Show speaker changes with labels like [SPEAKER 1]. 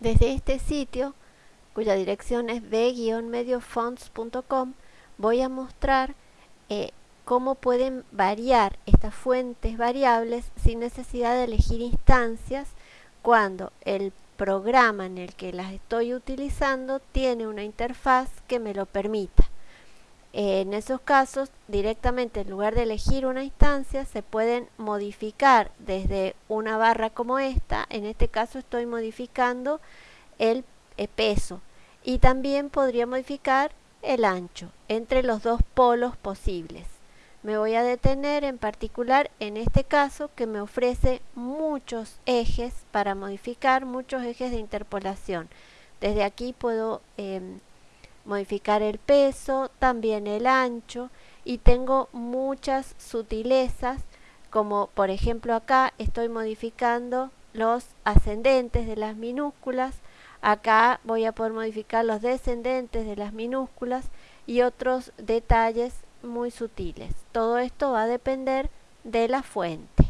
[SPEAKER 1] Desde este sitio, cuya dirección es b-mediofonts.com, voy a mostrar eh, cómo pueden variar estas fuentes variables sin necesidad de elegir instancias cuando el programa en el que las estoy utilizando tiene una interfaz que me lo permita. En esos casos, directamente en lugar de elegir una instancia, se pueden modificar desde una barra como esta. En este caso estoy modificando el eh, peso y también podría modificar el ancho entre los dos polos posibles. Me voy a detener en particular en este caso que me ofrece muchos ejes para modificar, muchos ejes de interpolación. Desde aquí puedo em, modificar el peso, también el ancho y tengo muchas sutilezas como por ejemplo acá estoy modificando los ascendentes de las minúsculas, acá voy a poder modificar los descendentes de las minúsculas y otros detalles muy sutiles. Todo esto va a depender de la fuente.